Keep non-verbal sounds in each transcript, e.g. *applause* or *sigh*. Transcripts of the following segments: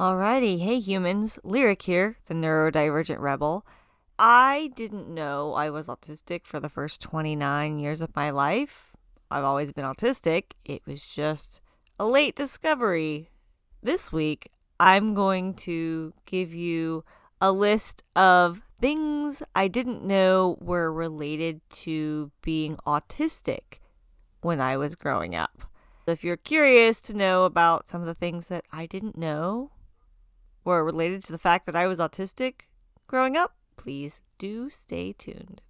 Alrighty, hey humans, Lyric here, the neurodivergent rebel. I didn't know I was autistic for the first 29 years of my life. I've always been autistic, it was just a late discovery. This week, I'm going to give you a list of things I didn't know were related to being autistic when I was growing up. If you're curious to know about some of the things that I didn't know were related to the fact that I was autistic growing up, please do stay tuned.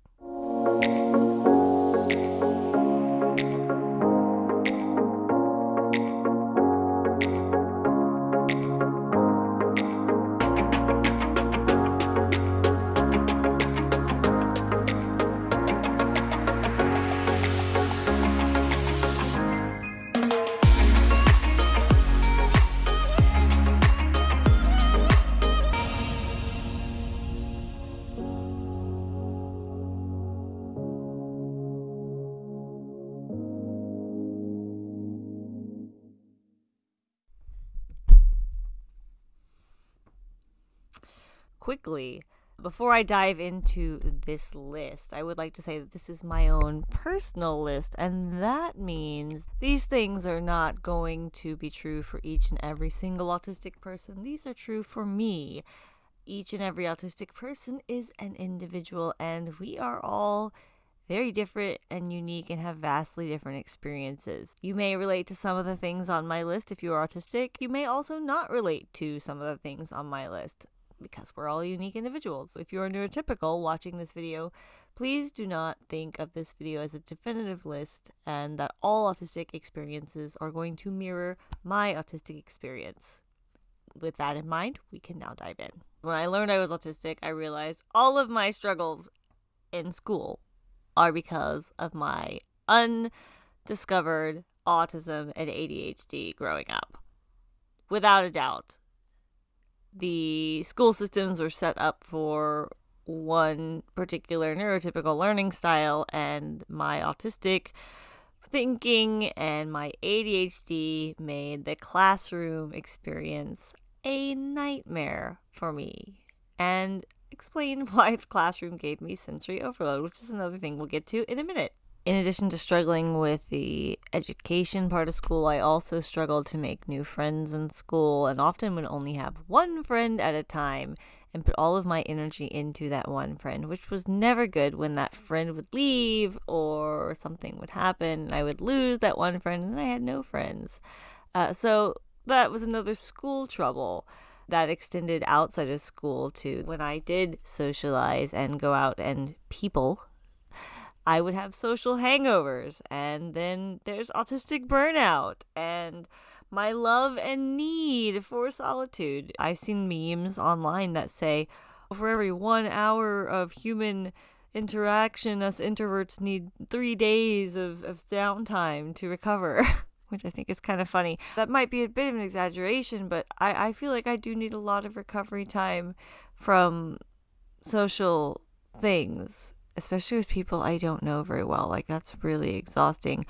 Quickly. Before I dive into this list, I would like to say that this is my own personal list, and that means these things are not going to be true for each and every single autistic person. These are true for me. Each and every autistic person is an individual, and we are all very different and unique and have vastly different experiences. You may relate to some of the things on my list if you are autistic. You may also not relate to some of the things on my list because we're all unique individuals. If you're neurotypical watching this video, please do not think of this video as a definitive list and that all autistic experiences are going to mirror my autistic experience. With that in mind, we can now dive in. When I learned I was autistic, I realized all of my struggles in school are because of my undiscovered autism and ADHD growing up. Without a doubt, the school systems were set up for one particular neurotypical learning style, and my autistic thinking and my ADHD made the classroom experience a nightmare for me. And explain *laughs* why the classroom gave me sensory overload, which is another thing we'll get to in a minute. In addition to struggling with the education part of school, I also struggled to make new friends in school and often would only have one friend at a time and put all of my energy into that one friend, which was never good when that friend would leave or something would happen and I would lose that one friend and I had no friends. Uh, so that was another school trouble that extended outside of school to when I did socialize and go out and people I would have social hangovers, and then there's autistic burnout, and my love and need for solitude. I've seen memes online that say, for every one hour of human interaction, us introverts need three days of, of downtime to recover. *laughs* Which I think is kind of funny. That might be a bit of an exaggeration, but I, I feel like I do need a lot of recovery time from social things especially with people I don't know very well. Like, that's really exhausting.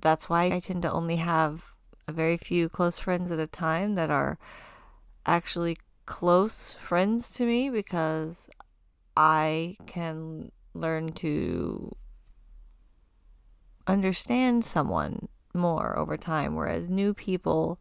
That's why I tend to only have a very few close friends at a time that are actually close friends to me because I can learn to understand someone more over time, whereas new people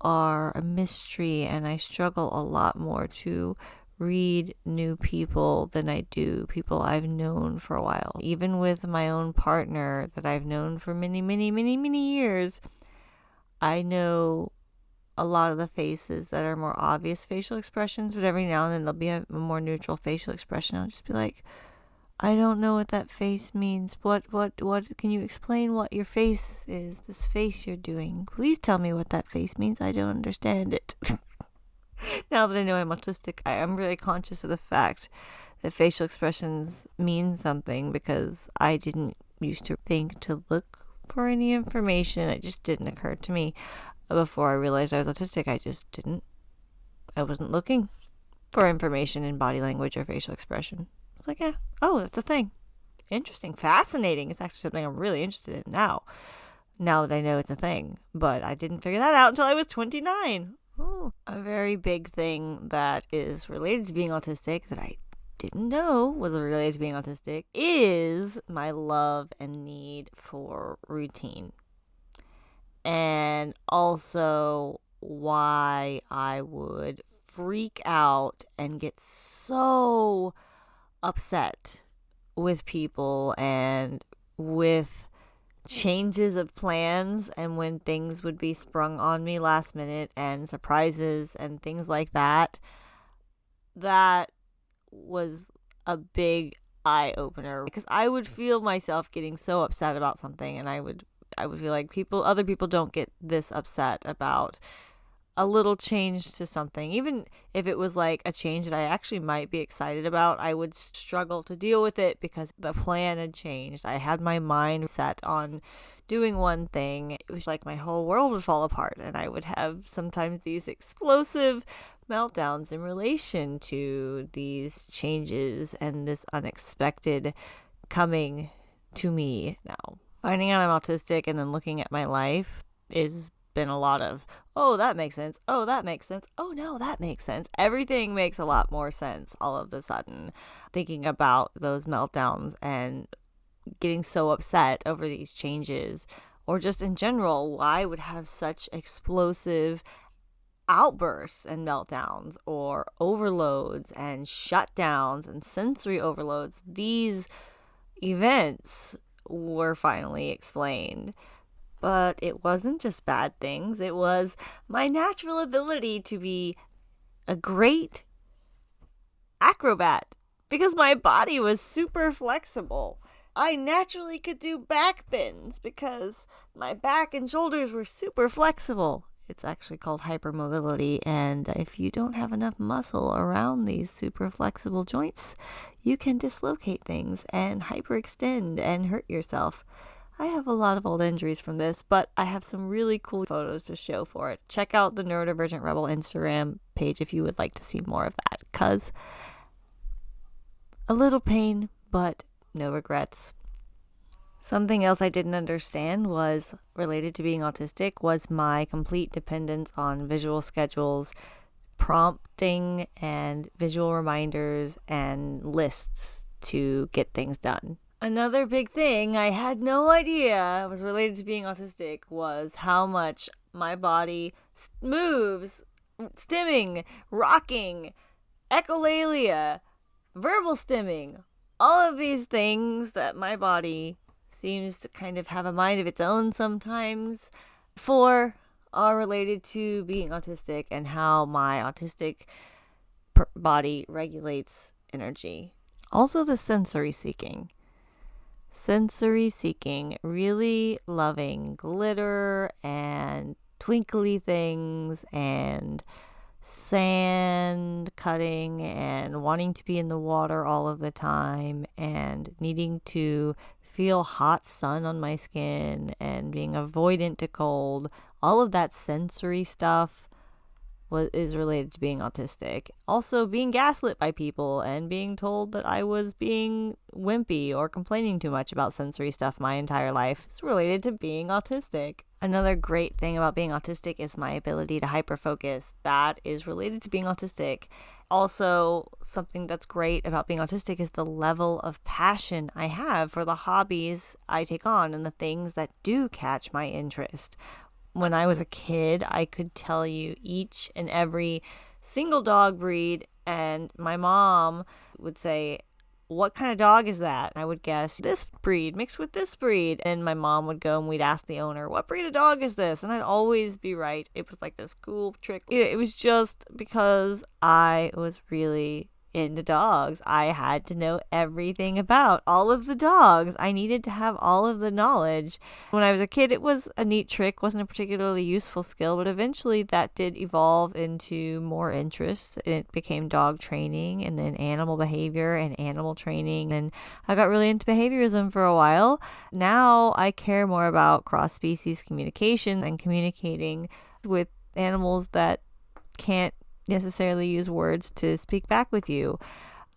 are a mystery and I struggle a lot more to read new people than I do people I've known for a while. Even with my own partner that I've known for many, many, many, many years, I know a lot of the faces that are more obvious facial expressions, but every now and then there'll be a, more neutral facial expression. I'll just be like, I don't know what that face means. What, what, what, can you explain what your face is? This face you're doing. Please tell me what that face means. I don't understand it. *laughs* *laughs* now that I know I'm autistic, I am really conscious of the fact that facial expressions mean something because I didn't used to think to look for any information. It just didn't occur to me before I realized I was autistic. I just didn't, I wasn't looking for information in body language or facial expression. I was like, yeah, oh, that's a thing. Interesting, fascinating. It's actually something I'm really interested in now, now that I know it's a thing. But I didn't figure that out until I was 29. Ooh, a very big thing that is related to being autistic that I didn't know was related to being autistic is my love and need for routine. And also why I would freak out and get so upset with people and with changes of plans and when things would be sprung on me last minute and surprises and things like that. That was a big eye opener because I would feel myself getting so upset about something and I would I would feel like people other people don't get this upset about a little change to something even if it was like a change that I actually might be excited about I would struggle to deal with it because the plan had changed I had my mind set on doing one thing it was like my whole world would fall apart and I would have sometimes these explosive meltdowns in relation to these changes and this unexpected coming to me now. Finding out I'm autistic and then looking at my life is been a lot of oh that makes sense. Oh that makes sense. Oh no that makes sense. Everything makes a lot more sense all of a sudden thinking about those meltdowns and getting so upset over these changes. Or just in general why would have such explosive outbursts and meltdowns or overloads and shutdowns and sensory overloads, these events were finally explained. But it wasn't just bad things, it was my natural ability to be a great acrobat because my body was super flexible. I naturally could do back bends because my back and shoulders were super flexible. It's actually called hypermobility. And if you don't have enough muscle around these super flexible joints, you can dislocate things and hyperextend and hurt yourself. I have a lot of old injuries from this, but I have some really cool photos to show for it. Check out the Neurodivergent Rebel Instagram page if you would like to see more of that, because a little pain, but no regrets. Something else I didn't understand was related to being autistic was my complete dependence on visual schedules, prompting and visual reminders and lists to get things done. Another big thing I had no idea was related to being autistic was how much my body moves, stimming, rocking, echolalia, verbal stimming, all of these things that my body seems to kind of have a mind of its own sometimes. for are related to being autistic and how my autistic body regulates energy. Also, the sensory seeking. Sensory seeking, really loving glitter and twinkly things and sand cutting and wanting to be in the water all of the time and needing to feel hot sun on my skin and being avoidant to cold, all of that sensory stuff was is related to being autistic. Also being gaslit by people and being told that I was being wimpy or complaining too much about sensory stuff my entire life is related to being autistic. Another great thing about being autistic is my ability to hyperfocus. That is related to being autistic also something that's great about being autistic is the level of passion I have for the hobbies I take on and the things that do catch my interest. When I was a kid, I could tell you each and every single dog breed and my mom would say what kind of dog is that? I would guess this breed mixed with this breed. And my mom would go and we'd ask the owner, what breed of dog is this? And I'd always be right. It was like this cool trick. It was just because I was really into dogs. I had to know everything about all of the dogs. I needed to have all of the knowledge. When I was a kid, it was a neat trick, wasn't a particularly useful skill, but eventually that did evolve into more interests. It became dog training and then animal behavior and animal training. And I got really into behaviorism for a while. Now I care more about cross species communication and communicating with animals that can't necessarily use words to speak back with you.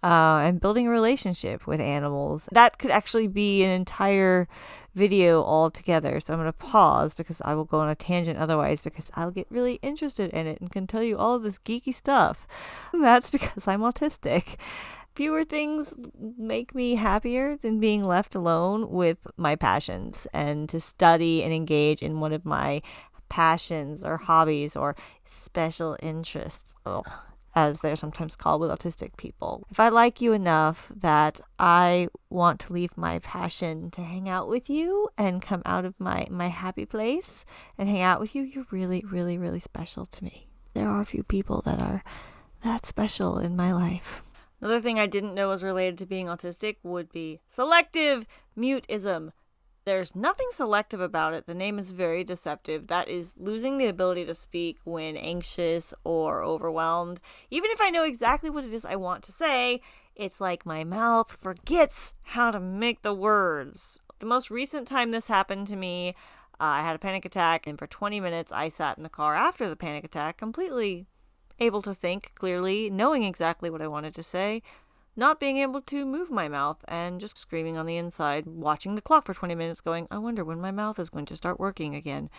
uh, and building a relationship with animals. That could actually be an entire video altogether. So I'm going to pause because I will go on a tangent otherwise because I'll get really interested in it and can tell you all of this geeky stuff. *laughs* That's because I'm autistic. Fewer things make me happier than being left alone with my passions and to study and engage in one of my passions or hobbies or special interests. Ugh as they're sometimes called with autistic people. If I like you enough that I want to leave my passion to hang out with you and come out of my, my happy place and hang out with you, you're really, really, really special to me. There are a few people that are that special in my life. Another thing I didn't know was related to being autistic would be selective mutism. There's nothing selective about it. The name is very deceptive. That is losing the ability to speak when anxious or overwhelmed. Even if I know exactly what it is I want to say, it's like my mouth forgets how to make the words. The most recent time this happened to me, uh, I had a panic attack, and for 20 minutes I sat in the car after the panic attack, completely able to think clearly, knowing exactly what I wanted to say, not being able to move my mouth and just screaming on the inside, watching the clock for 20 minutes, going, I wonder when my mouth is going to start working again.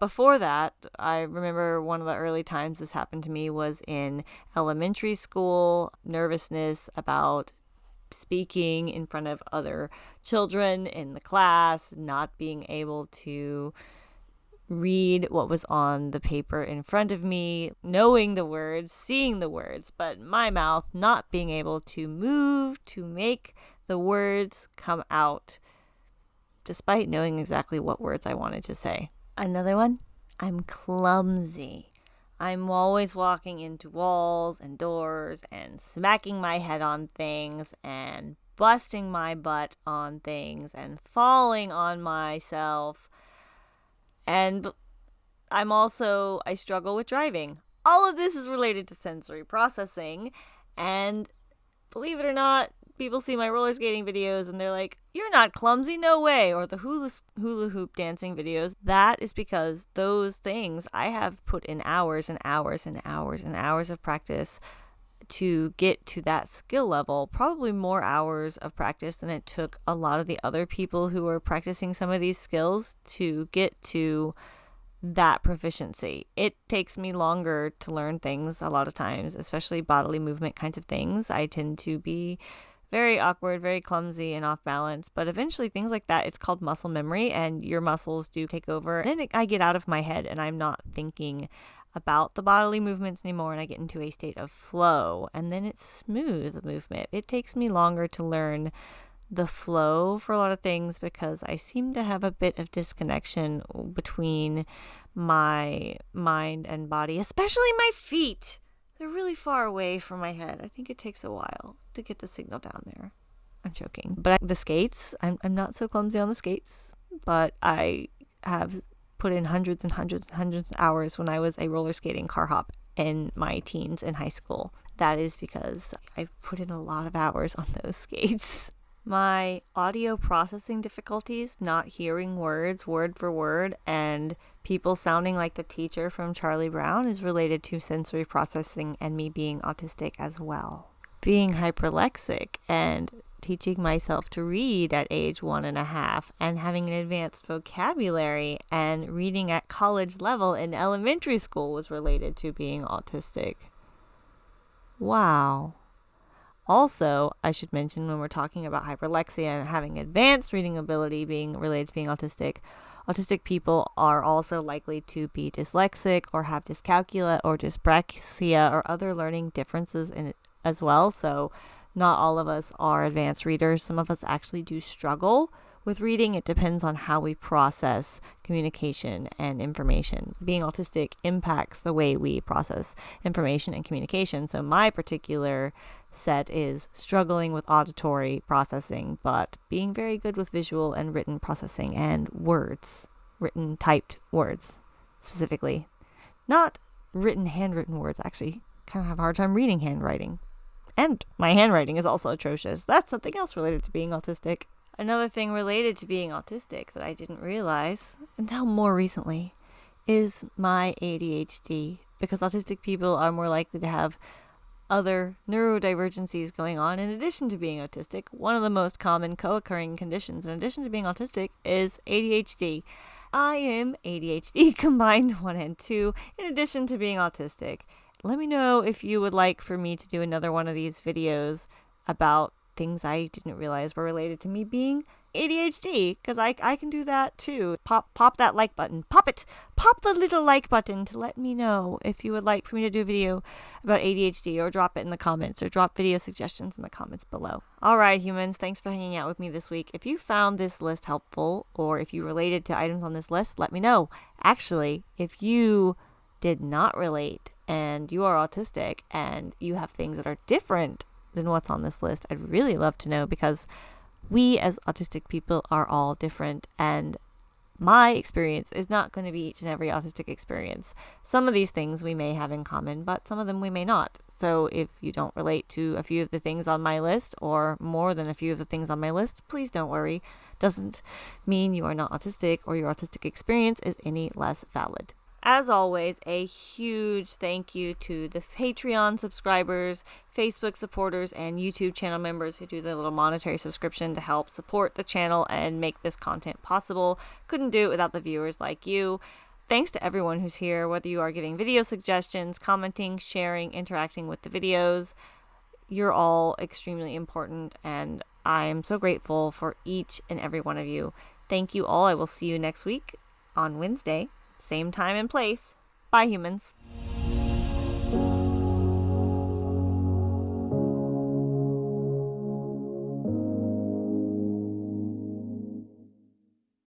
Before that, I remember one of the early times this happened to me was in elementary school, nervousness about speaking in front of other children in the class, not being able to read what was on the paper in front of me, knowing the words, seeing the words, but my mouth not being able to move to make the words come out, despite knowing exactly what words I wanted to say. Another one, I'm clumsy. I'm always walking into walls and doors and smacking my head on things and busting my butt on things and falling on myself and I'm also, I struggle with driving. All of this is related to sensory processing. And believe it or not, people see my roller skating videos and they're like, You're not clumsy, no way. Or the hula, hula hoop dancing videos. That is because those things I have put in hours and hours and hours and hours of practice to get to that skill level, probably more hours of practice than it took a lot of the other people who were practicing some of these skills to get to that proficiency. It takes me longer to learn things a lot of times, especially bodily movement kinds of things. I tend to be very awkward, very clumsy, and off balance. But eventually, things like that, it's called muscle memory, and your muscles do take over. And I get out of my head and I'm not thinking about the bodily movements anymore and I get into a state of flow and then it's smooth movement. It takes me longer to learn the flow for a lot of things because I seem to have a bit of disconnection between my mind and body, especially my feet. They're really far away from my head. I think it takes a while to get the signal down there. I'm joking. But the skates, I'm, I'm not so clumsy on the skates, but I have put in hundreds and hundreds and hundreds of hours when I was a roller skating car hop in my teens in high school. That is because I've put in a lot of hours on those *laughs* skates. My audio processing difficulties, not hearing words word for word, and people sounding like the teacher from Charlie Brown is related to sensory processing and me being autistic as well. Being hyperlexic and teaching myself to read at age one and a half and having an advanced vocabulary and reading at college level in elementary school was related to being autistic. Wow. Also, I should mention when we're talking about hyperlexia and having advanced reading ability being related to being autistic, autistic people are also likely to be dyslexic or have dyscalculia or dyspraxia or other learning differences in as well. So, not all of us are advanced readers. Some of us actually do struggle with reading. It depends on how we process communication and information. Being autistic impacts the way we process information and communication. So, my particular set is struggling with auditory processing, but being very good with visual and written processing and words, written, typed words specifically. Not written, handwritten words, actually. Kind of have a hard time reading handwriting. And my handwriting is also atrocious. That's something else related to being autistic. Another thing related to being autistic that I didn't realize until more recently is my ADHD because autistic people are more likely to have other neurodivergencies going on in addition to being autistic. One of the most common co occurring conditions, in addition to being autistic, is ADHD. I am ADHD *laughs* combined 1 and 2, in addition to being autistic. Let me know if you would like for me to do another one of these videos about things I didn't realize were related to me being ADHD because I, I can do that too. Pop pop that like button. Pop it. Pop the little like button to let me know if you would like for me to do a video about ADHD or drop it in the comments or drop video suggestions in the comments below. All right, humans, thanks for hanging out with me this week. If you found this list helpful or if you related to items on this list, let me know. Actually, if you did not relate and you are autistic and you have things that are different than what's on this list, I'd really love to know because we as autistic people are all different and my experience is not going to be each and every autistic experience. Some of these things we may have in common, but some of them we may not. So if you don't relate to a few of the things on my list or more than a few of the things on my list, please don't worry. Doesn't mean you are not autistic or your autistic experience is any less valid. As always, a huge thank you to the Patreon subscribers, Facebook supporters, and YouTube channel members who do the little monetary subscription to help support the channel and make this content possible. Couldn't do it without the viewers like you. Thanks to everyone who's here, whether you are giving video suggestions, commenting, sharing, interacting with the videos. You're all extremely important, and I am so grateful for each and every one of you. Thank you all. I will see you next week on Wednesday same time and place, bye humans.